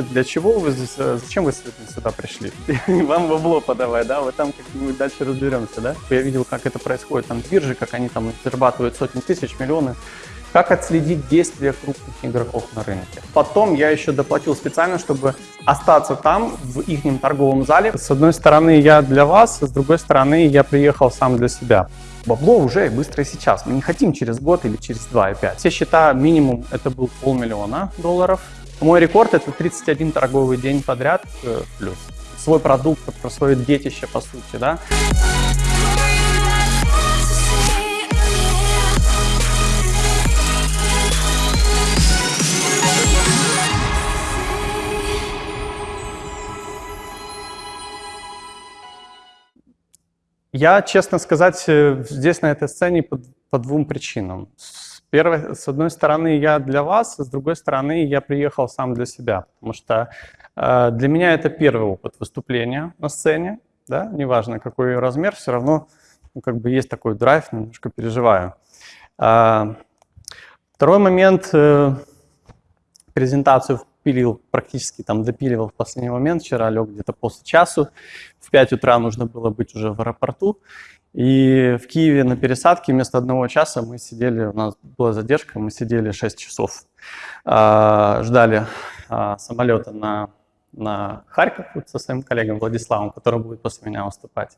вообще, для чего вы, зачем вы сюда пришли? Вам бабло подавай, да, вы там как-нибудь дальше разберемся, да? Я видел, как это происходит там в бирже, как они там зарабатывают сотни тысяч, миллионы. Как отследить действия крупных игроков на рынке. Потом я еще доплатил специально, чтобы остаться там, в их торговом зале. С одной стороны, я для вас, с другой стороны, я приехал сам для себя. Бабло уже быстро сейчас. Мы не хотим через год или через два и пять. Все счета минимум это был полмиллиона долларов. Мой рекорд это 31 торговый день подряд э, плюс. Свой продукт, про свое детище по сути, да. Я, честно сказать, э, здесь на этой сцене по, по двум причинам. Первой, с одной стороны, я для вас, с другой стороны, я приехал сам для себя, потому что э, для меня это первый опыт выступления на сцене, да, неважно какой размер, все равно ну, как бы есть такой драйв, немножко переживаю. Э, второй момент, э, презентацию пилил, практически там допиливал в последний момент. Вчера лег где-то после часу. В 5 утра нужно было быть уже в аэропорту. И в Киеве на пересадке вместо одного часа мы сидели, у нас была задержка, мы сидели 6 часов. Э, ждали э, самолета на, на Харьков со своим коллегом Владиславом, который будет после меня выступать.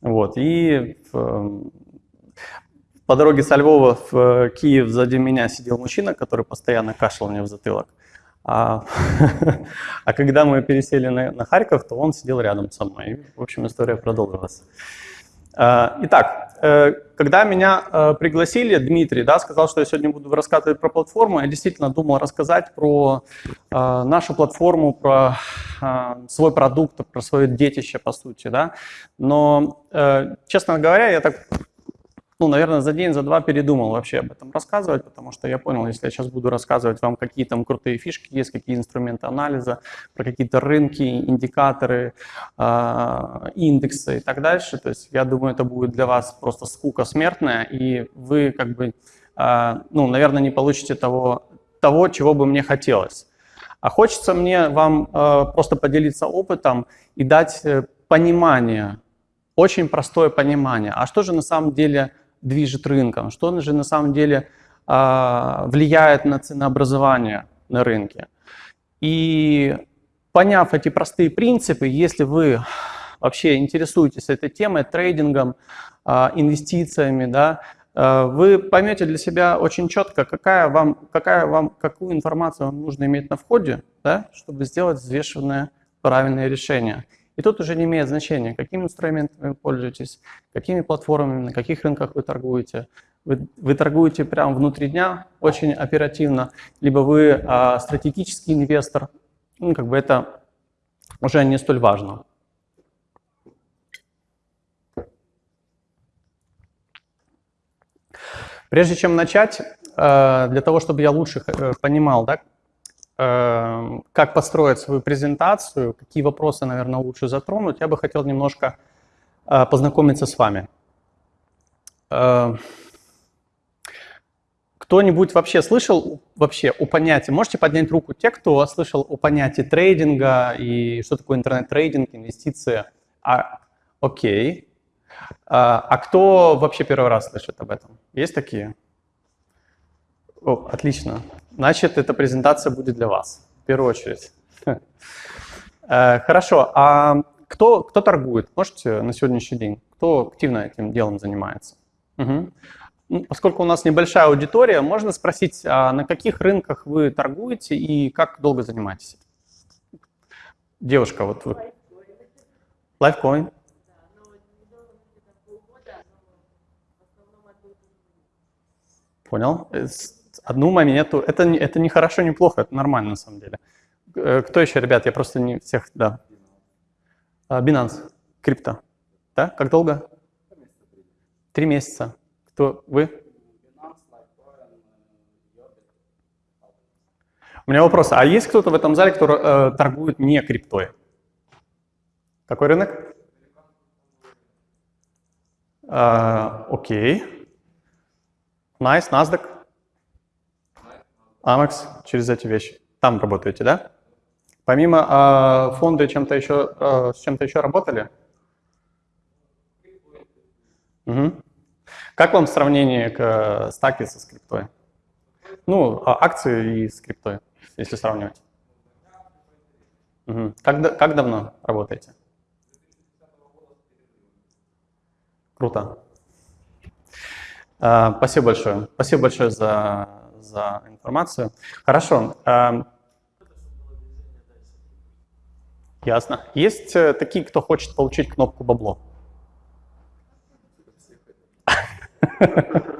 Вот. И по дороге со Львова в Киев сзади меня сидел мужчина, который постоянно кашлял мне в затылок. А, а когда мы пересели на, на Харьков, то он сидел рядом со мной. В общем, история продолжилась. А, итак, э, когда меня э, пригласили, Дмитрий да, сказал, что я сегодня буду рассказывать про платформу, я действительно думал рассказать про э, нашу платформу, про свой продукт, про свое детище, по сути. Да? Но, честно говоря, я так ну, наверное, за день, за два передумал вообще об этом рассказывать, потому что я понял, если я сейчас буду рассказывать вам, какие там крутые фишки есть, какие инструменты анализа, про какие-то рынки, индикаторы, э, индексы и так дальше, то есть я думаю, это будет для вас просто скука смертная, и вы как бы, э, ну, наверное, не получите того, того, чего бы мне хотелось. А хочется мне вам э, просто поделиться опытом и дать э, понимание, очень простое понимание, а что же на самом деле движет рынком, что же на самом деле а, влияет на ценообразование на рынке. И поняв эти простые принципы, если вы вообще интересуетесь этой темой, трейдингом, а, инвестициями, да, а, вы поймете для себя очень четко, какая вам, какая вам, какую информацию вам нужно иметь на входе, да, чтобы сделать взвешенное правильное решение. И тут уже не имеет значения, какими инструментами вы пользуетесь, какими платформами, на каких рынках вы торгуете. Вы, вы торгуете прямо внутри дня, очень оперативно, либо вы а, стратегический инвестор, ну, как бы это уже не столь важно. Прежде чем начать, а, для того, чтобы я лучше э, понимал, да, как построить свою презентацию, какие вопросы, наверное, лучше затронуть, я бы хотел немножко э, познакомиться с вами. Эм, кто-нибудь вообще слышал вообще о понятии, можете поднять руку те, кто слышал о понятии трейдинга и что такое интернет-трейдинг, инвестиции? А, окей. А, а кто вообще первый раз слышит об этом? Есть такие? О, отлично. Значит, эта презентация будет для вас, в первую очередь. Э, хорошо, а кто, кто торгует? Можете на сегодняшний день? Кто активно этим делом занимается? Угу. Поскольку у нас небольшая аудитория, можно спросить, а на каких рынках вы торгуете и как долго занимаетесь? Девушка, вот вы. Лайфкоин. Понял. Э, одну монету. Это, это не хорошо, не плохо, это нормально на самом деле. Э, кто еще, ребят? Я просто не всех, да. А, Binance, крипто. Да? Как долго? Три месяца. Кто? Вы? У меня вопрос. А есть кто-то в этом зале, кто э, торгует не криптой? Какой рынок? А, окей. Nice, NASDAQ. Amex через эти вещи. Там работаете, да? Помимо э, фонда чем-то еще, э, с чем-то еще работали? Угу. Как вам сравнение к э, стаке со скриптой? Ну, а, акции и скриптой, если сравнивать. Угу. Как, как давно работаете? Круто. А, спасибо большое. Спасибо большое за, за информацию. Хорошо. А, ясно. Есть э, такие, кто хочет получить кнопку бабло?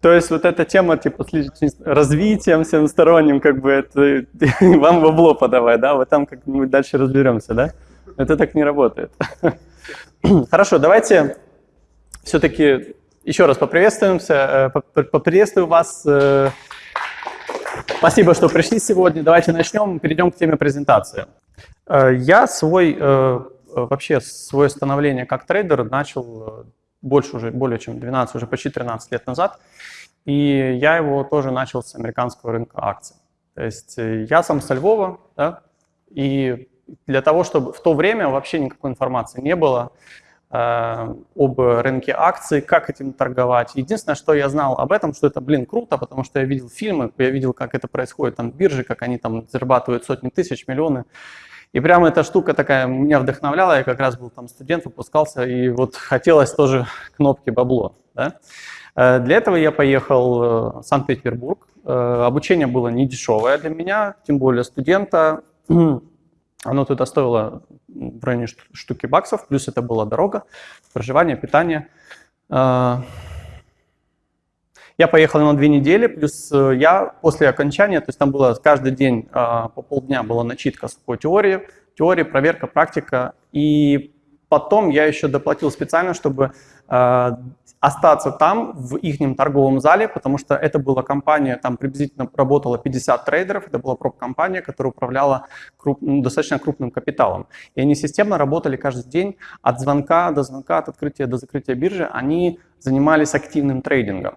То есть вот эта тема типа с развитием всемосторонним, как бы это вам бабло подавай, да, вот там как-нибудь дальше разберемся, да? Это так не работает. Хорошо, давайте все-таки еще раз поприветствуемся, э, поприветствую вас. Э, спасибо, что пришли сегодня. Давайте начнем, перейдем к теме презентации. Э, я свой, вообще свое становление как трейдер начал больше уже, более чем 12, уже почти 13 лет назад. И я его тоже начал с американского рынка акций. То есть я сам со Львова, да, и для того, чтобы в то время вообще никакой информации не было, об рынке акций, как этим торговать. Единственное, что я знал об этом, что это, блин, круто, потому что я видел фильмы, я видел, как это происходит там в бирже, как они там зарабатывают сотни тысяч, миллионы. И прямо эта штука такая меня вдохновляла, я как раз был там студент, выпускался, и вот хотелось тоже кнопки бабло. Да? Э, для этого я поехал э, в Санкт-Петербург. Обучение было не дешевое для меня, тем более студента. Оно туда стоило в районе штуки баксов, плюс это была дорога, проживание, питание. А, я поехал на две недели, плюс э, я после окончания, то есть там было каждый день а, по полдня была начитка по теории, теория, проверка, практика. И потом я еще доплатил специально, чтобы а, остаться там, в их торговом зале, потому что это была компания, там приблизительно работало 50 трейдеров, это была проб-компания, которая управляла круп, ну, достаточно крупным капиталом. И они системно работали каждый день от звонка до звонка, от открытия до закрытия биржи, они занимались активным трейдингом.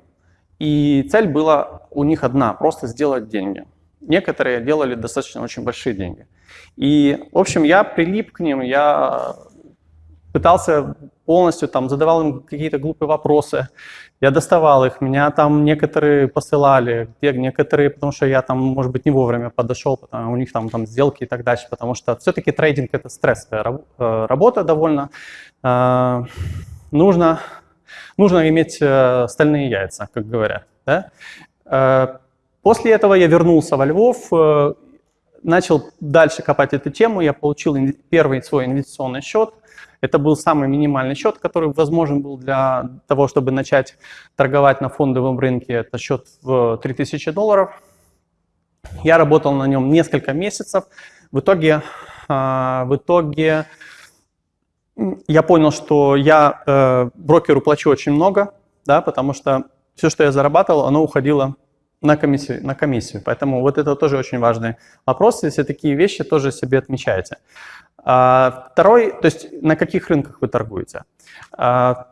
И цель была у них одна, просто сделать деньги. Некоторые делали достаточно очень большие деньги. И, в общем, я прилип к ним, я пытался полностью, там, задавал им какие-то глупые вопросы, я доставал их, меня там некоторые посылали, некоторые, потому что я там, может быть, не вовремя подошел, потому, у них там, там сделки и так дальше, потому что все-таки трейдинг это стрессовая э, работа довольно, э, нужно, нужно иметь э, стальные яйца, как говорят. Да? После этого я вернулся во Львов, начал дальше копать эту тему, я получил первый свой инвестиционный счет, это был самый минимальный счет, который возможен был для того, чтобы начать торговать на фондовом рынке. Это счет в 3000 долларов. Я работал на нем несколько месяцев. В итоге, а, в итоге я понял, что я э, брокеру плачу очень много, да, потому что все, что я зарабатывал, оно уходило на комиссию, на комиссию. Поэтому вот это тоже очень важный вопрос. Если такие вещи тоже себе отмечаете. А, второй, то есть на каких рынках вы торгуете. А,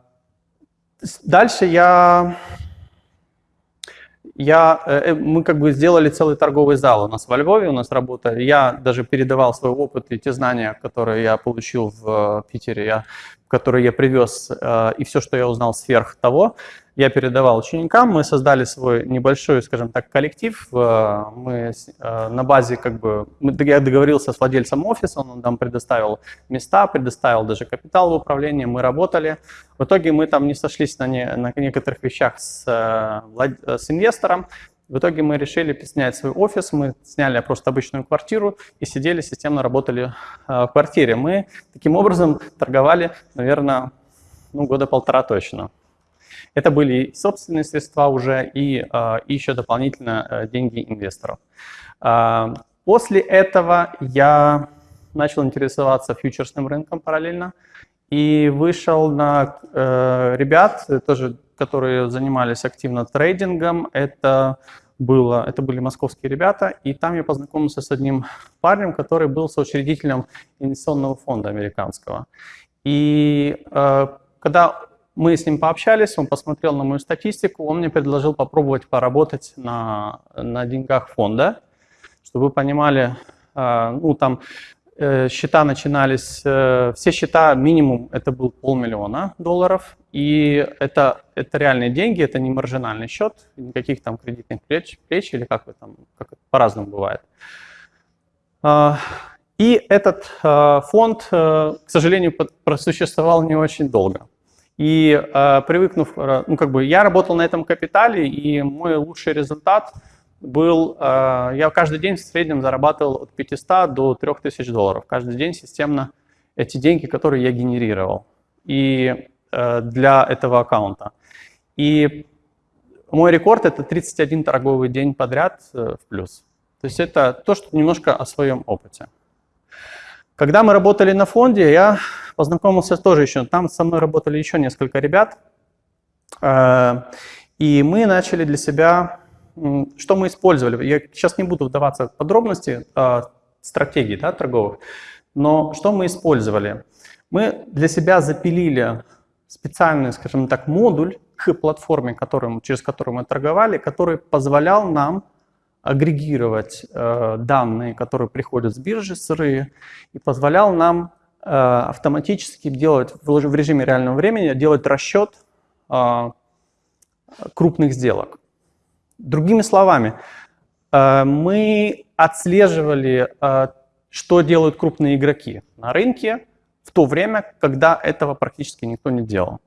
дальше я, я, э, мы как бы сделали целый торговый зал у нас во Львове, у нас работа. Я даже передавал свой опыт и те знания, которые я получил в э, Питере, я, которые я привез, э, и все, что я узнал сверх того, я передавал ученикам, мы создали свой небольшой, скажем так, коллектив. Э, мы э, на базе, как бы, я договорился с владельцем офиса, он нам предоставил места, предоставил даже капитал в управлении, мы работали. В итоге мы там не сошлись на, не, на некоторых вещах с, э, с инвестором, в итоге мы решили снять свой офис, мы сняли просто обычную квартиру и сидели, системно работали в квартире. Мы таким образом торговали, наверное, ну, года полтора точно. Это были собственные средства уже и, а, и еще дополнительно э, деньги инвесторов. А, после этого я начал интересоваться фьючерсным рынком параллельно и вышел на э, ребят, тоже, которые занимались активно трейдингом. Это, было, это были московские ребята, и там я познакомился с одним парнем, который был соучредителем инвестиционного фонда американского. И э, когда мы с ним пообщались, он посмотрел на мою статистику, он мне предложил попробовать поработать на, на деньгах фонда. Чтобы вы понимали, ну, там э, счета начинались, э, все счета минимум это был полмиллиона долларов, и это, это реальные деньги, это не маржинальный счет, никаких там кредитных плеч, плеч или как вы там, как по-разному бывает. А, и этот э, фонд, к сожалению, просуществовал не очень долго. И привыкнув, ну как бы я работал на этом капитале, и мой лучший результат – был, э, я каждый день в среднем зарабатывал от 500 до 3000 долларов. Каждый день системно эти деньги, которые я генерировал и э, для этого аккаунта. И мой рекорд это 31 торговый день подряд э, в плюс. То есть это то, что немножко о своем опыте. Когда мы работали на фонде, я познакомился тоже еще, там со мной работали еще несколько ребят, и мы начали для себя что мы использовали? Я сейчас не буду вдаваться в подробности а, стратегий да, торговых, но что мы использовали? Мы для себя запилили специальный, скажем так, модуль к платформе, которым, через которую мы торговали, который позволял нам агрегировать э, данные, которые приходят с биржи сырые, и позволял нам э, автоматически делать в режиме реального времени делать расчет э, крупных сделок. Другими словами, мы отслеживали, что делают крупные игроки на рынке в то время, когда этого практически никто не делал.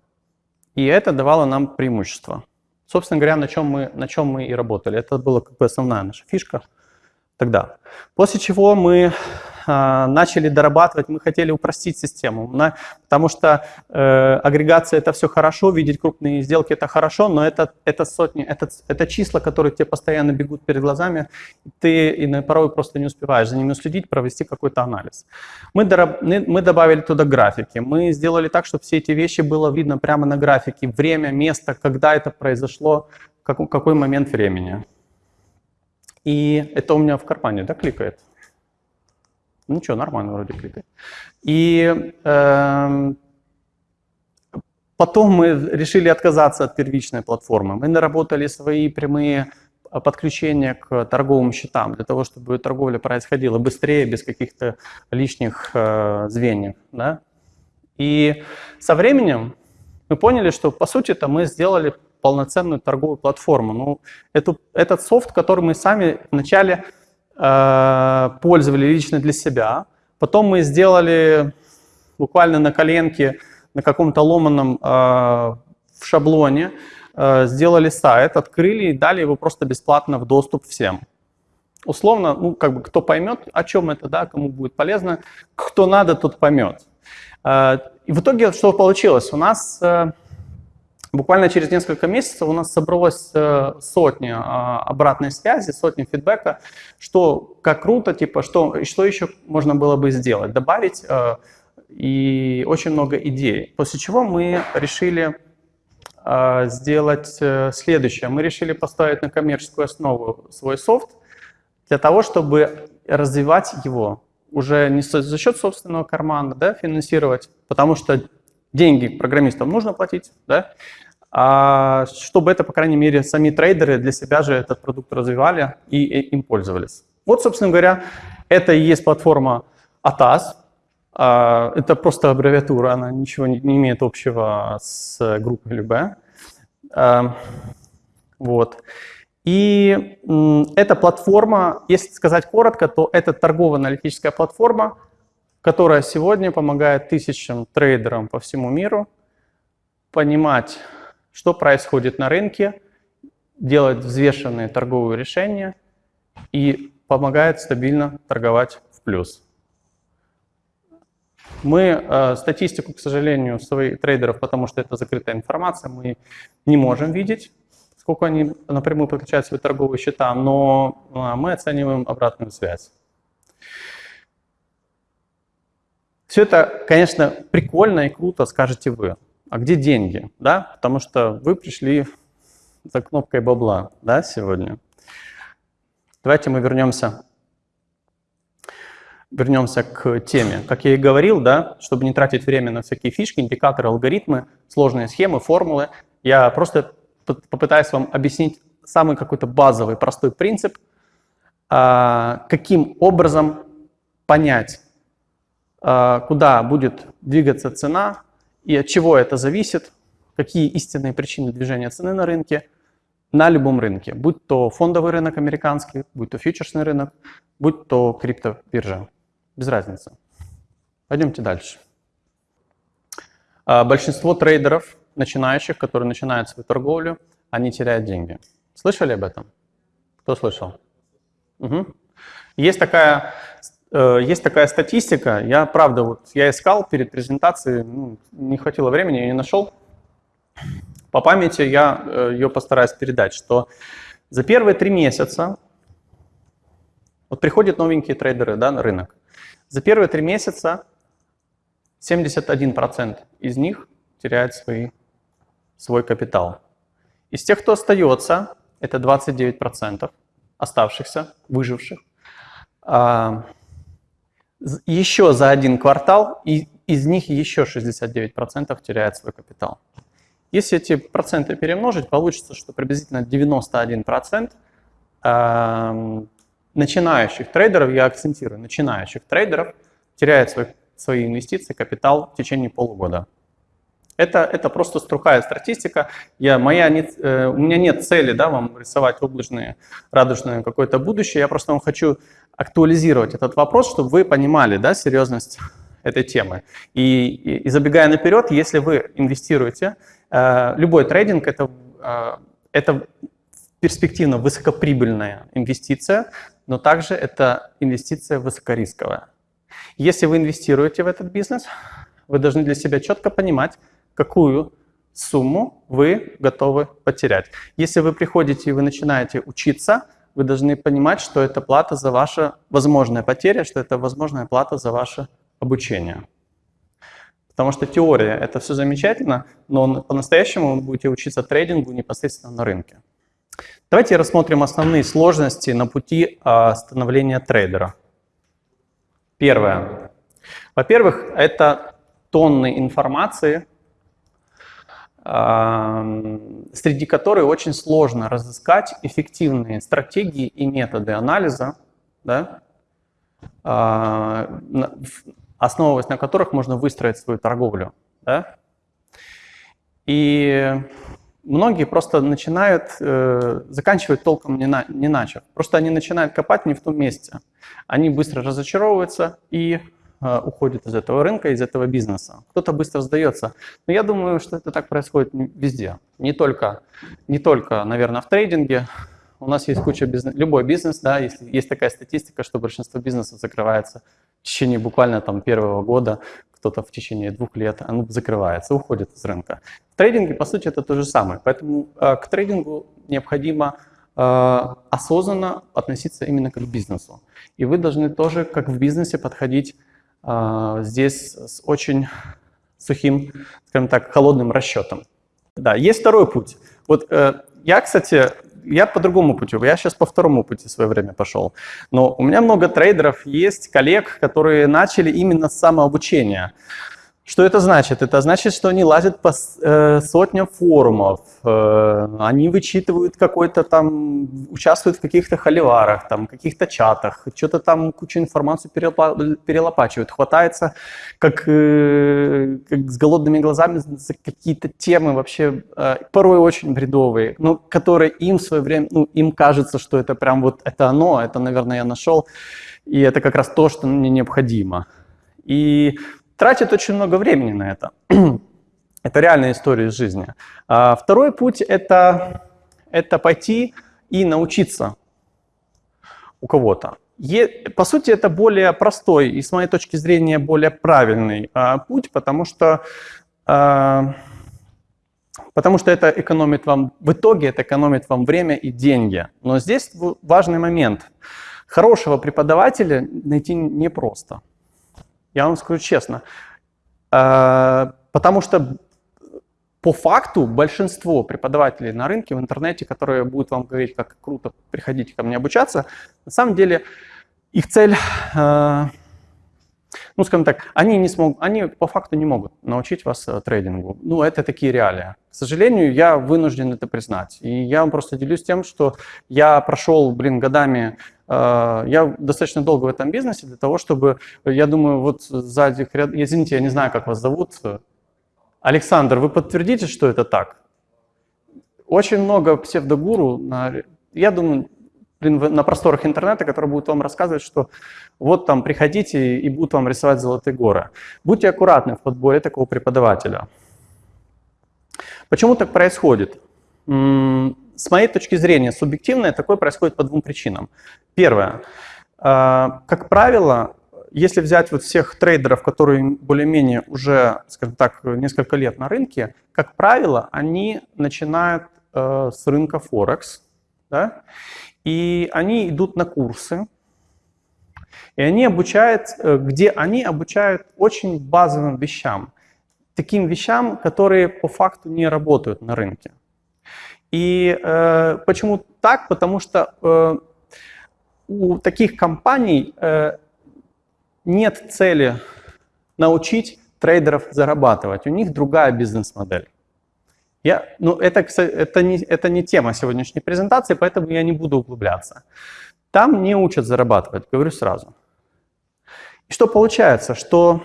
И это давало нам преимущество. Собственно говоря, на чем мы, на чем мы и работали. Это была как бы основная наша фишка тогда. После чего мы начали дорабатывать, мы хотели упростить систему, на, потому что э, агрегация это все хорошо, видеть крупные сделки это хорошо, но это, это сотни, это, это числа, которые тебе постоянно бегут перед глазами, ты и порой просто не успеваешь за ними следить, провести какой-то анализ. Мы, дораб, мы добавили туда графики, мы сделали так, чтобы все эти вещи было видно прямо на графике, время, место, когда это произошло, как, какой момент времени. И это у меня в кармане, да, кликает? Ничего, нормально вроде кликает. И э, потом мы решили отказаться от первичной платформы. Мы наработали свои прямые подключения к торговым счетам, для того, чтобы торговля происходила быстрее, без каких-то лишних э, звеньев. Да? И со временем мы поняли, что по сути это мы сделали полноценную торговую платформу. Ну, эту, этот софт, который мы сами вначале э, пользовали лично для себя, потом мы сделали буквально на коленке, на каком-то ломаном э, в шаблоне, э, сделали сайт, открыли и дали его просто бесплатно в доступ всем. Условно, ну, как бы кто поймет, о чем это, да, кому будет полезно, кто надо, тот поймет. Э, и в итоге что получилось? У нас э, Буквально через несколько месяцев у нас собралось э, сотни а, обратной связи, сотни фидбэка, что как круто, типа, что, что еще можно было бы сделать, добавить, э, и очень много идей. После чего мы решили э, сделать следующее. Мы решили поставить на коммерческую основу свой софт для того, чтобы развивать его уже не за счет собственного кармана, да, финансировать, потому что деньги программистам нужно платить, да, а чтобы это, по крайней мере, сами трейдеры для себя же этот продукт развивали и им пользовались. Вот, собственно говоря, это и есть платформа ATAS. А, это просто аббревиатура, она ничего не имеет общего с группой Любе. А, вот. И эта платформа, если сказать коротко, то это торгово-аналитическая платформа, которая сегодня помогает тысячам трейдерам по всему миру понимать, что происходит на рынке, делать взвешенные торговые решения и помогает стабильно торговать в плюс. Мы э, статистику, к сожалению, своих трейдеров, потому что это закрытая информация, мы не можем видеть, сколько они напрямую подключают свои торговые счета, но э, мы оцениваем обратную связь. Все это, конечно, прикольно и круто, скажете вы. А где деньги? Да? Потому что вы пришли за кнопкой бабла да, сегодня. Давайте мы вернемся, вернемся к теме. Как я и говорил, да, чтобы не тратить время на всякие фишки, индикаторы, алгоритмы, сложные схемы, формулы, я просто попытаюсь вам объяснить самый какой-то базовый, простой принцип, а, каким образом понять, куда будет двигаться цена и от чего это зависит, какие истинные причины движения цены на рынке, на любом рынке, будь то фондовый рынок американский, будь то фьючерсный рынок, будь то криптобиржа. Без разницы. Пойдемте дальше. А, большинство трейдеров, начинающих, которые начинают свою торговлю, они теряют деньги. Слышали об этом? Кто слышал? Угу. Есть такая есть такая статистика, я правда, вот я искал перед презентацией, ну, не хватило времени, я не нашел. По памяти я э, ее постараюсь передать, что за первые три месяца, вот приходят новенькие трейдеры да, на рынок, за первые три месяца 71% из них теряет свои, свой капитал. Из тех, кто остается, это 29% оставшихся, выживших. Еще за один квартал, и из них еще 69% теряет свой капитал. Если эти проценты перемножить, получится, что приблизительно 91% э, начинающих трейдеров, я акцентирую, начинающих трейдеров теряет свой, свои инвестиции, капитал в течение полугода. Это, это просто струхая статистика. Я, моя не, э, у меня нет цели да, вам рисовать облачное, радужное какое-то будущее. Я просто вам хочу актуализировать этот вопрос, чтобы вы понимали да, серьезность этой темы. И, и, и забегая наперед, если вы инвестируете, э, любой трейдинг это, э, это перспективно высокоприбыльная инвестиция, но также это инвестиция высокорисковая. Если вы инвестируете в этот бизнес, вы должны для себя четко понимать, какую сумму вы готовы потерять. Если вы приходите и вы начинаете учиться, вы должны понимать, что это плата за ваша возможная потеря, что это возможная плата за ваше обучение. Потому что теория — это все замечательно, но по-настоящему вы будете учиться трейдингу непосредственно на рынке. Давайте рассмотрим основные сложности на пути а, становления трейдера. Первое. Во-первых, это тонны информации, среди которой очень сложно разыскать эффективные стратегии и методы анализа, да, а, основываясь на которых можно выстроить свою торговлю. Да? И многие просто начинают, э, заканчивают толком не, на, не начав. Просто они начинают копать не в том месте. Они быстро разочаровываются и уходит из этого рынка, из этого бизнеса. Кто-то быстро сдается. Но я думаю, что это так происходит везде. Не только, не только наверное, в трейдинге. У нас есть куча бизнес, любой бизнес, да, если есть такая статистика, что большинство бизнесов закрывается в течение буквально там первого года, кто-то в течение двух лет, оно закрывается, уходит из рынка. В трейдинге, по сути, это то же самое. Поэтому э, к трейдингу необходимо э, осознанно относиться именно как к бизнесу. И вы должны тоже, как в бизнесе, подходить а, здесь с очень сухим, скажем так, холодным расчетом. Да, есть второй путь. Вот э, я, кстати, я по другому пути, я сейчас по второму пути в свое время пошел. Но у меня много трейдеров есть, коллег, которые начали именно с самообучения. Что это значит? Это значит, что они лазят по э, сотням форумов, э, они вычитывают какой-то там, участвуют в каких-то холиварах, там, каких-то чатах, что-то там кучу информации перелопачивают, хватается как, э, как с голодными глазами за какие-то темы вообще порой очень бредовые, но которые им в свое время, ну, им кажется, что это прям вот это оно, это, наверное, я нашел, и это как раз то, что мне необходимо. И тратит очень много времени на это. это реальная история из жизни. А второй путь это, — это пойти и научиться у кого-то. По сути, это более простой и, с моей точки зрения, более правильный а, путь, потому что, а, потому что это экономит вам, в итоге это экономит вам время и деньги. Но здесь важный момент. Хорошего преподавателя найти непросто. Я вам скажу честно. А, потому что по факту большинство преподавателей на рынке в интернете, которые будут вам говорить, как круто, приходите ко мне обучаться, на самом деле их цель, а, ну, скажем так, они, не смогут, они по факту не могут научить вас э, трейдингу. Ну, это такие реалии. К сожалению, я вынужден это признать. И я вам просто делюсь тем, что я прошел, блин, годами, э, я достаточно долго в этом бизнесе для того, чтобы, я думаю, вот сзади, извините, я не знаю, как вас зовут, Александр, вы подтвердите, что это так? Очень много псевдогуру, я думаю, на просторах интернета, которые будут вам рассказывать, что вот там приходите и будут вам рисовать золотые горы. Будьте аккуратны в подборе такого преподавателя. Почему так происходит? С моей точки зрения, субъективно такое происходит по двум причинам. Первое. А, как правило, если взять вот всех трейдеров, которые более-менее уже, скажем так, несколько лет на рынке, как правило, они начинают э, с рынка Форекс, да, и они идут на курсы, и они обучают, э, где они обучают очень базовым вещам, таким вещам, которые по факту не работают на рынке. И э, почему так? Потому что э, у таких компаний э, нет цели научить трейдеров зарабатывать. У них другая бизнес-модель. Я, ну, это, это, не, это не тема сегодняшней презентации, поэтому я не буду углубляться. Там не учат зарабатывать, говорю сразу. И что получается? Что,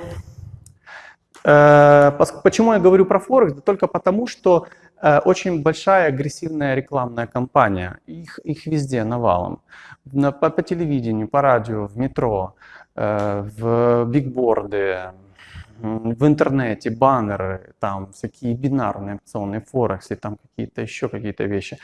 э, почему я говорю про Форекс? Да только потому, что э, очень большая агрессивная рекламная кампания. Их, их везде навалом. На, по, по телевидению, по радио, в метро, э, в бигборды, в интернете баннеры, там всякие бинарные опционные форексы, там какие-то еще какие-то вещи.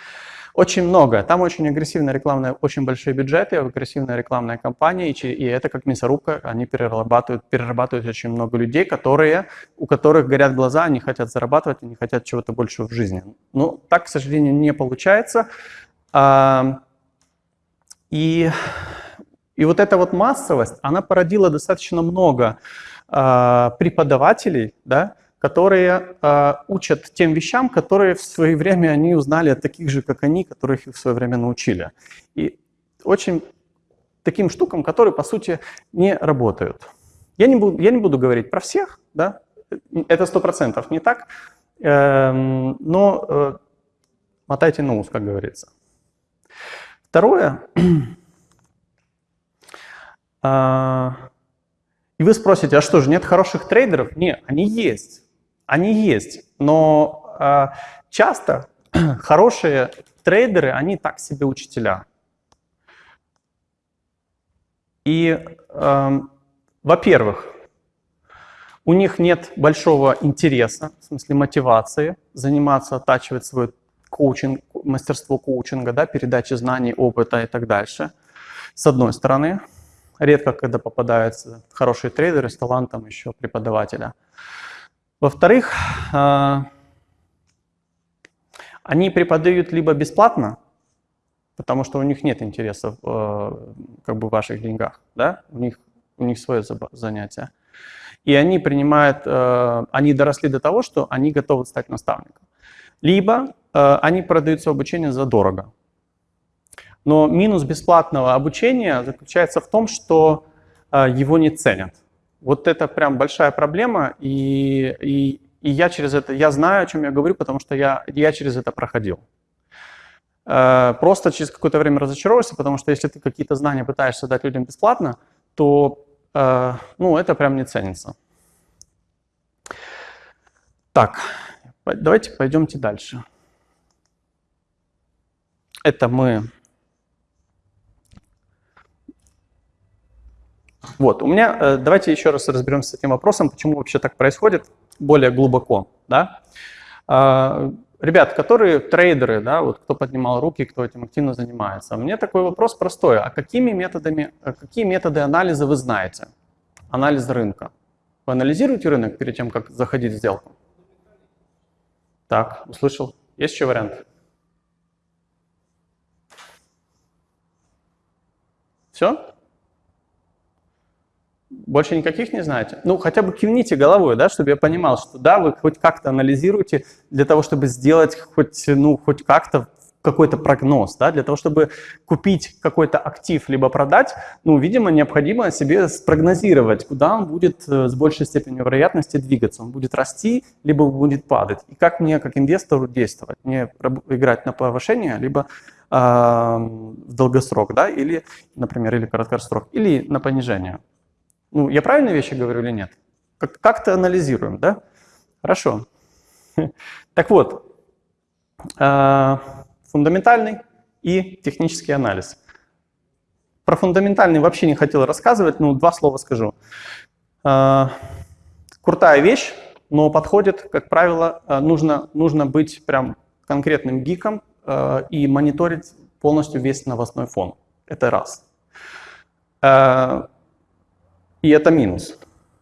Очень много. Там очень агрессивная рекламная, очень большие бюджеты, агрессивная рекламная кампания, и, и это как мясорубка, они перерабатывают, перерабатывают очень много людей, которые, у которых горят глаза, они хотят зарабатывать, они хотят чего-то большего в жизни. Но так, к сожалению, не получается. А, и, и вот эта вот массовость, она породила достаточно много преподавателей, да, которые э, учат тем вещам, которые в свое время они узнали от таких же, как они, которых их в свое время научили. И очень таким штукам, которые, по сути, не работают. Я не буду, я не буду говорить про всех, да, это сто процентов не так, э, но э, мотайте на ус, как говорится. Второе, э, и вы спросите, а что же, нет хороших трейдеров? Нет, они есть. Они есть. Но э, часто хорошие трейдеры, они так себе учителя. И, э, во-первых, у них нет большого интереса, в смысле мотивации, заниматься, оттачивать свой коучинг, мастерство коучинга, да, передачи знаний, опыта и так дальше, с одной стороны. Редко, когда попадаются хорошие трейдеры с талантом еще преподавателя. Во-вторых, а, они преподают либо бесплатно, потому что у них нет интереса в э, как бы, ваших деньгах, да? у, них, у них свое занятие. И они принимают, э, они доросли до того, что они готовы стать наставником. Либо э, они продают свое обучение за дорого. Но минус бесплатного обучения заключается в том, что э, его не ценят. Вот это прям большая проблема, и, и, и я через это, я знаю, о чем я говорю, потому что я, я через это проходил. Э, просто через какое-то время разочаровываешься, потому что если ты какие-то знания пытаешься дать людям бесплатно, то э, ну, это прям не ценится. Так, давайте пойдемте дальше. Это мы Вот, у меня, э, давайте еще раз разберемся с этим вопросом, почему вообще так происходит более глубоко, да. А, ребят, которые трейдеры, да, вот кто поднимал руки, кто этим активно занимается, меня такой вопрос простой, а какими методами, э, какие методы анализа вы знаете? Анализ рынка. Вы анализируете рынок перед тем, как заходить в сделку? Так, услышал. Есть еще вариант? Все? Больше никаких не знаете? Ну, хотя бы кивните головой, да, чтобы я понимал, что да, вы хоть как-то анализируете для того, чтобы сделать хоть, ну, хоть как-то какой-то прогноз, да, для того, чтобы купить какой-то актив либо продать, ну, видимо, необходимо себе спрогнозировать, куда он будет э, с большей степенью вероятности двигаться. Он будет расти, либо будет падать. И как мне, как инвестору, действовать? Мне играть на повышение, либо э, в долгосрок, да, или, например, или короткосрок, или на понижение. Ну, я правильные вещи говорю или нет? Как-то анализируем, да? Хорошо. Так вот, э, фундаментальный и технический анализ. Про фундаментальный вообще не хотел рассказывать, но два слова скажу. Э, крутая вещь, но подходит, как правило, э, нужно, нужно быть прям конкретным гиком и мониторить полностью весь новостной фон. Это раз. И это минус.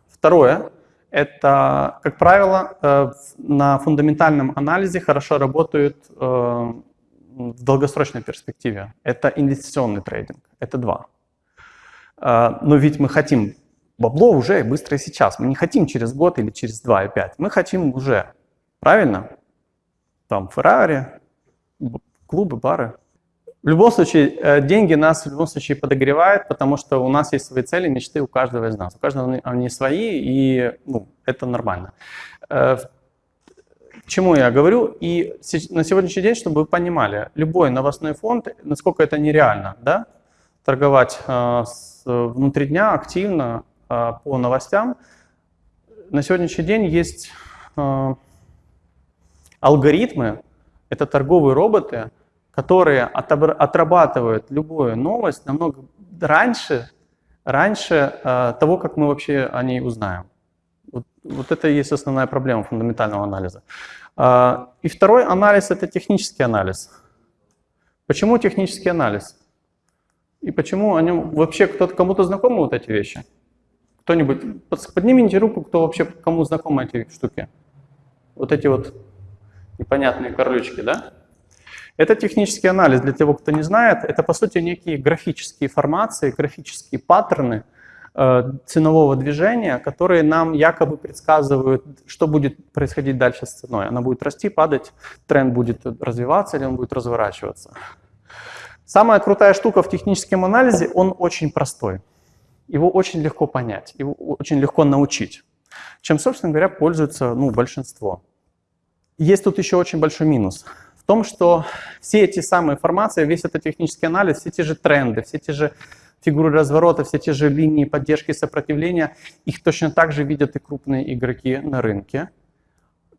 Второе, это, как правило, э, на фундаментальном анализе хорошо работают э, в долгосрочной перспективе. Это инвестиционный трейдинг. Это два. Э, но ведь мы хотим бабло уже быстро и сейчас. Мы не хотим через год или через два и пять. Мы хотим уже. Правильно? Там Феррари, клубы, бары. В любом случае, э, деньги нас в любом случае подогревают, потому что у нас есть свои цели, мечты у каждого из нас. У каждого они свои, и ну, это нормально. Э, к чему я говорю? И на сегодняшний день, чтобы вы понимали, любой новостной фонд, насколько это нереально, да, торговать э, внутри дня активно по новостям, на сегодняшний день есть алгоритмы, это торговые роботы, которые отрабатывают любую новость намного раньше, раньше э, того, как мы вообще о ней узнаем. Вот, вот это и есть основная проблема фундаментального анализа. Э, и второй анализ – это технический анализ. Почему технический анализ? И почему о нем вообще кто-то кому-то знакомы вот эти вещи? Кто-нибудь поднимите руку, кто вообще кому знакомы эти штуки? Вот эти вот непонятные корлючки, да? Это технический анализ, для того, кто не знает, это по сути некие графические формации, графические паттерны э, ценового движения, которые нам якобы предсказывают, что будет происходить дальше с ценой. Она будет расти, падать, тренд будет развиваться или он будет разворачиваться. Самая крутая штука в техническом анализе, он очень простой. Его очень легко понять, его очень легко научить, чем, собственно говоря, пользуется ну, большинство. Есть тут еще очень большой минус – том, что все эти самые формации, весь этот технический анализ, все те же тренды, все те же фигуры разворота, все те же линии поддержки и сопротивления, их точно так же видят и крупные игроки на рынке,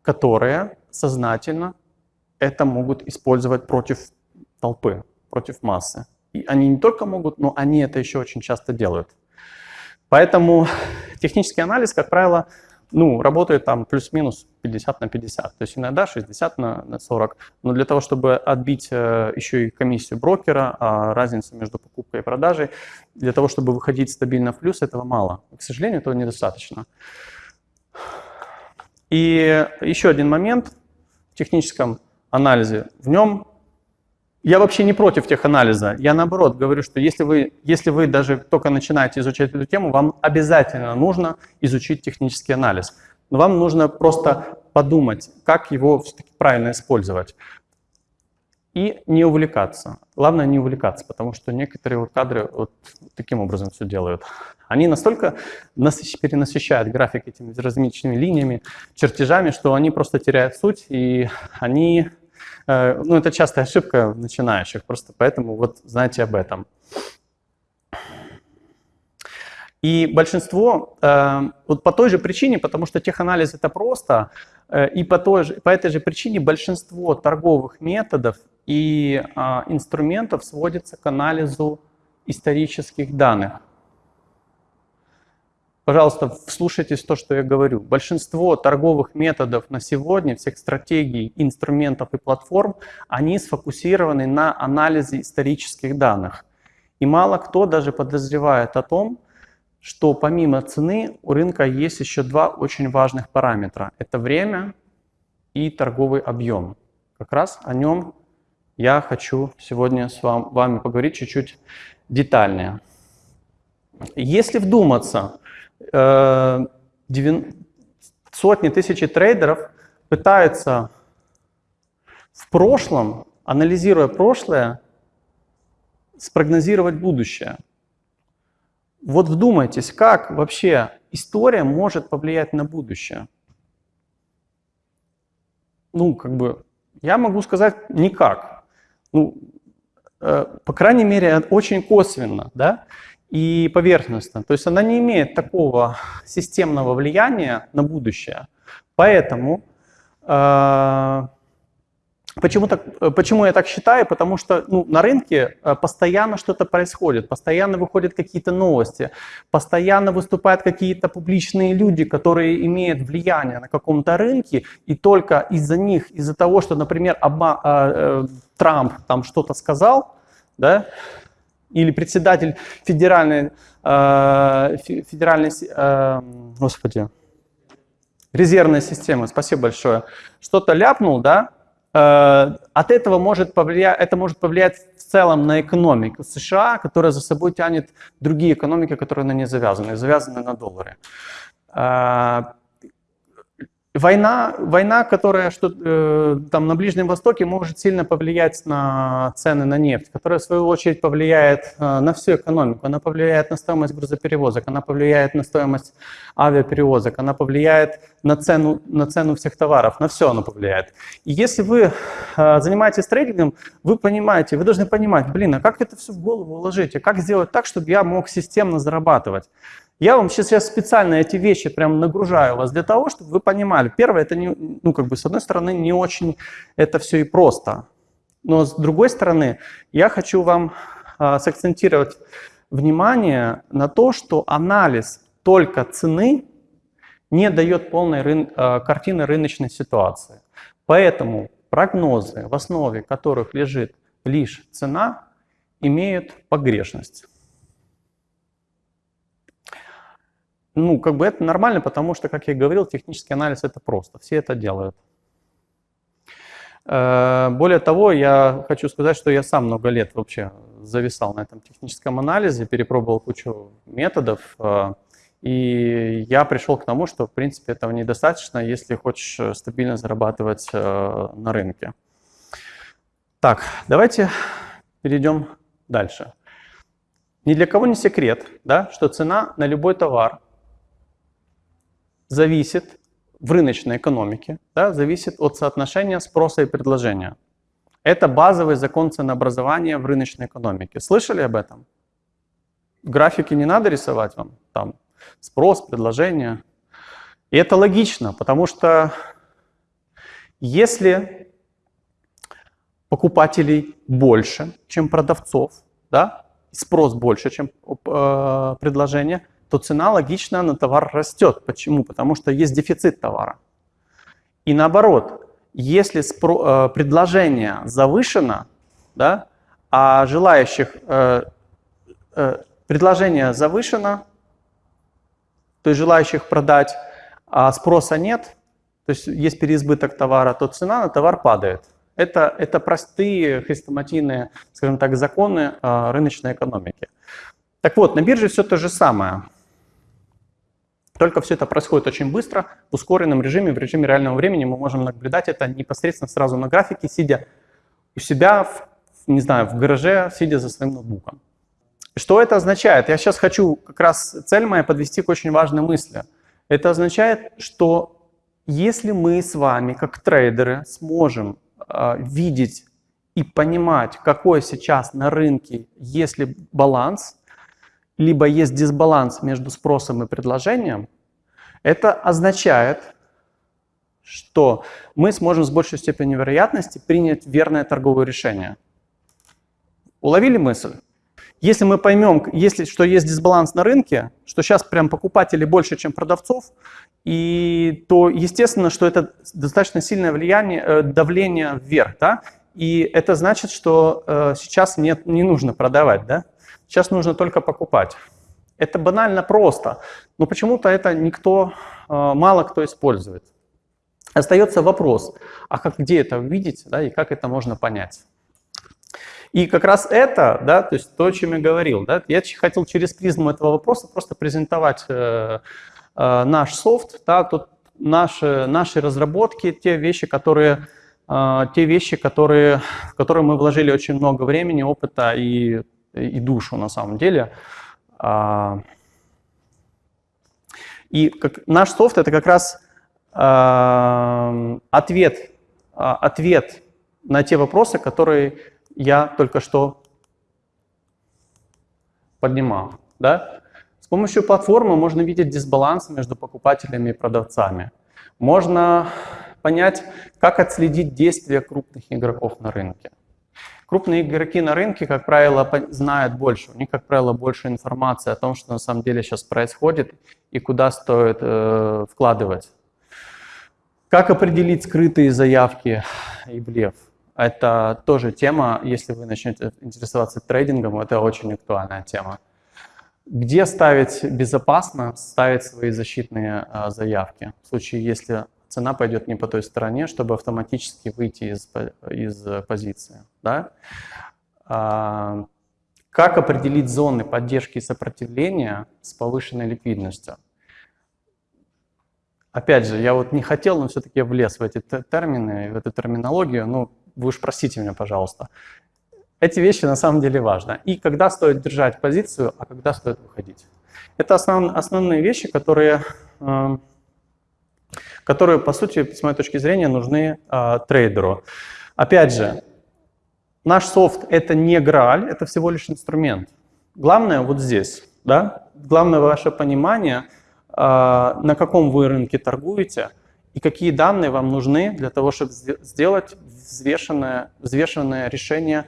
которые сознательно это могут использовать против толпы, против массы. И они не только могут, но они это еще очень часто делают. Поэтому технический анализ, как правило, ну, работает там плюс-минус 50 на 50, то есть иногда 60 на, на 40. Но для того, чтобы отбить э, еще и комиссию брокера, а разницу между покупкой и продажей, для того, чтобы выходить стабильно в плюс, этого мало. К сожалению, этого недостаточно. И еще один момент в техническом анализе. В нем я вообще не против теханализа. Я наоборот говорю, что если вы, если вы даже только начинаете изучать эту тему, вам обязательно нужно изучить технический анализ. Но вам нужно просто подумать, как его правильно использовать. И не увлекаться. Главное не увлекаться, потому что некоторые вот кадры вот таким образом все делают. Они настолько насыщ, перенасыщают график этими различными линиями, чертежами, что они просто теряют суть, и они ну, это частая ошибка начинающих, просто поэтому вот знайте об этом. И большинство, э, вот по той же причине, потому что теханализ это просто, э, и по, той же, по этой же причине большинство торговых методов и а, инструментов сводится к анализу исторических данных. Пожалуйста, вслушайтесь в то, что я говорю. Большинство торговых методов на сегодня, всех стратегий, инструментов и платформ, они сфокусированы на анализе исторических данных. И мало кто даже подозревает о том, что помимо цены у рынка есть еще два очень важных параметра. Это время и торговый объем. Как раз о нем я хочу сегодня с вами поговорить чуть-чуть детальнее. Если вдуматься, Э, сотни тысяч трейдеров пытаются в прошлом анализируя прошлое, спрогнозировать будущее. Вот вдумайтесь, как вообще история может повлиять на будущее. Ну, как бы, я могу сказать никак. Ну, э, по крайней мере, очень косвенно, да, и поверхностно. То есть она не имеет такого системного влияния на будущее. Поэтому э, Почему, так, почему я так считаю? Потому что ну, на рынке э, постоянно что-то происходит, постоянно выходят какие-то новости, постоянно выступают какие-то публичные люди, которые имеют влияние на каком-то рынке, и только из-за них, из-за того, что, например, Оба, э, э, Трамп там что-то сказал, да, или председатель федеральной, э, федеральной э, господи, резервной системы, спасибо большое, что-то ляпнул, да, Э, от этого может повлиять, это может повлиять в целом на экономику США, которая за собой тянет другие экономики, которые на ней завязаны, завязаны на долларе. Война, война, которая что, э, там на Ближнем Востоке может сильно повлиять на цены на нефть, которая в свою очередь повлияет э, на всю экономику. Она повлияет на стоимость грузоперевозок, она повлияет на стоимость авиаперевозок, она повлияет на цену, на цену всех товаров, на все она повлияет. И если вы э, занимаетесь трейдингом, вы понимаете, вы должны понимать, блин, а как это все в голову уложить, а как сделать так, чтобы я мог системно зарабатывать. Я вам сейчас специально эти вещи прям нагружаю вас для того, чтобы вы понимали. Первое, это, не, ну, как бы, с одной стороны, не очень это все и просто. Но с другой стороны, я хочу вам а, сакцентировать внимание на то, что анализ только цены не дает полной рын, а, картины рыночной ситуации. Поэтому прогнозы, в основе которых лежит лишь цена, имеют погрешность. Ну, как бы это нормально, потому что, как я говорил, технический анализ это просто, все это делают. Э, более того, я хочу сказать, что я сам много лет вообще зависал на этом техническом анализе, перепробовал кучу методов, э, и я пришел к тому, что, в принципе, этого недостаточно, если хочешь стабильно зарабатывать э, на рынке. Так, давайте перейдем дальше. Ни для кого не секрет, да, что цена на любой товар зависит в рыночной экономике, да, зависит от соотношения спроса и предложения. Это базовый закон ценообразования в рыночной экономике. Слышали об этом? Графики не надо рисовать вам, там спрос, предложение. И это логично, потому что если покупателей больше, чем продавцов, да, спрос больше, чем э, предложение, то цена логично на товар растет. Почему? Потому что есть дефицит товара. И наоборот, если э, предложение завышено, да, а желающих э, э, предложение завышено, то есть желающих продать, а спроса нет, то есть есть переизбыток товара, то цена на товар падает. Это, это простые хрестоматийные, скажем так, законы рыночной экономики. Так вот, на бирже все то же самое. Только все это происходит очень быстро, в ускоренном режиме, в режиме реального времени. Мы можем наблюдать это непосредственно сразу на графике, сидя у себя, в, не знаю, в гараже, сидя за своим ноутбуком. Что это означает? Я сейчас хочу как раз цель моя подвести к очень важной мысли. Это означает, что если мы с вами, как трейдеры, сможем э, видеть и понимать, какой сейчас на рынке, если баланс, либо есть дисбаланс между спросом и предложением, это означает, что мы сможем с большей степенью вероятности принять верное торговое решение. Уловили мысль? Если мы поймем, если, что есть дисбаланс на рынке, что сейчас прям покупателей больше, чем продавцов, и, то естественно, что это достаточно сильное влияние, э, давление вверх. Да? И это значит, что э, сейчас нет, не нужно продавать. Да? Сейчас нужно только покупать. Это банально просто, но почему-то это никто, э, мало кто использует. Остается вопрос, а как, где это увидеть да, и как это можно понять? И как раз это, да, то есть то, о чем я говорил, да, я хотел через призму этого вопроса просто презентовать э, э, наш софт, да, тут наши, наши разработки, те вещи, которые э, те вещи, которые, в которые мы вложили очень много времени, опыта и, и душу на самом деле. Э, и как, наш софт это как раз э, ответ, э, ответ на те вопросы, которые я только что поднимал. Да? С помощью платформы можно видеть дисбаланс между покупателями и продавцами. Можно понять, как отследить действия крупных игроков на рынке. Крупные игроки на рынке, как правило, знают больше. У них, как правило, больше информации о том, что на самом деле сейчас происходит и куда стоит э, вкладывать. Как определить скрытые заявки и блеф? Это тоже тема, если вы начнете интересоваться трейдингом, это очень актуальная тема. Где ставить безопасно, ставить свои защитные а, заявки, в случае, если цена пойдет не по той стороне, чтобы автоматически выйти из, из позиции. Да? А, как определить зоны поддержки и сопротивления с повышенной ликвидностью? Опять же, я вот не хотел, но все-таки влез в эти термины, в эту терминологию. Ну, вы уж простите меня, пожалуйста. Эти вещи на самом деле важны. И когда стоит держать позицию, а когда стоит выходить. Это основ, основные вещи, которые, э, которые, по сути, с моей точки зрения, нужны э, трейдеру. Опять же, наш софт — это не грааль, это всего лишь инструмент. Главное вот здесь. Да? Главное ваше понимание, э, на каком вы рынке торгуете — и какие данные вам нужны для того, чтобы сделать взвешенное, взвешенное решение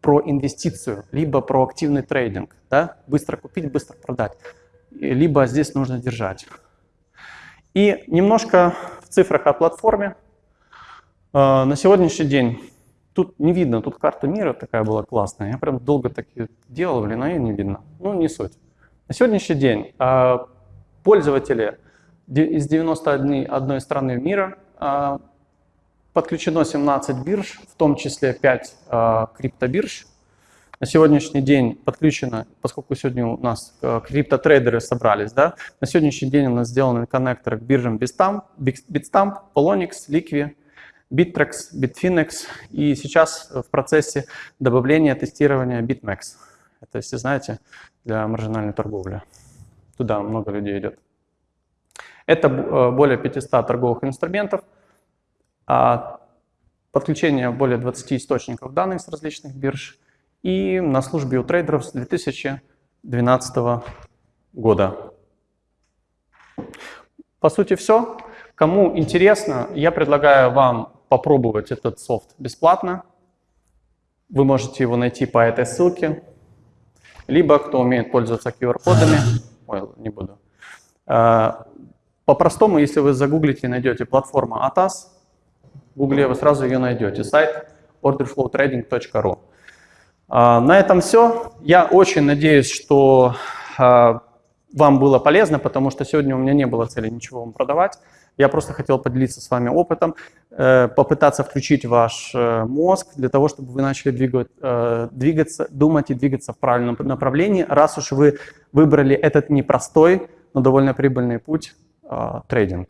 про инвестицию, либо про активный трейдинг. Да? Быстро купить, быстро продать. Либо здесь нужно держать. И немножко в цифрах о платформе. Э, на сегодняшний день, тут не видно, тут карта мира такая была классная. Я прям долго так делал, блин, а ее не видно. Ну, не суть. На сегодняшний день э, пользователи из 91 страны мира а, подключено 17 бирж, в том числе 5 а, криптобирж. На сегодняшний день подключено, поскольку сегодня у нас а, криптотрейдеры собрались, да, на сегодняшний день у нас сделаны коннекторы к биржам Bitstamp, Bitstamp Polonix, Liqui, Bittrex, Bitfinex и сейчас в процессе добавления тестирования BitMEX. Это, если знаете, для маржинальной торговли. Туда много людей идет. Это э, более 500 торговых инструментов, а подключение более 20 источников данных с различных бирж и на службе у трейдеров с 2012 года. По сути все. Кому интересно, я предлагаю вам попробовать этот софт бесплатно. Вы можете его найти по этой ссылке. Либо, кто умеет пользоваться QR-кодами, ой, не буду, э, по-простому, если вы загуглите и найдете платформа ATAS, в Гугле вы сразу ее найдете, сайт orderflowtrading.ru. А, на этом все. Я очень надеюсь, что а, вам было полезно, потому что сегодня у меня не было цели ничего вам продавать. Я просто хотел поделиться с вами опытом, э, попытаться включить ваш э, мозг для того, чтобы вы начали двигать, э, двигаться, думать и двигаться в правильном направлении, раз уж вы выбрали этот непростой, но довольно прибыльный путь трейдинг.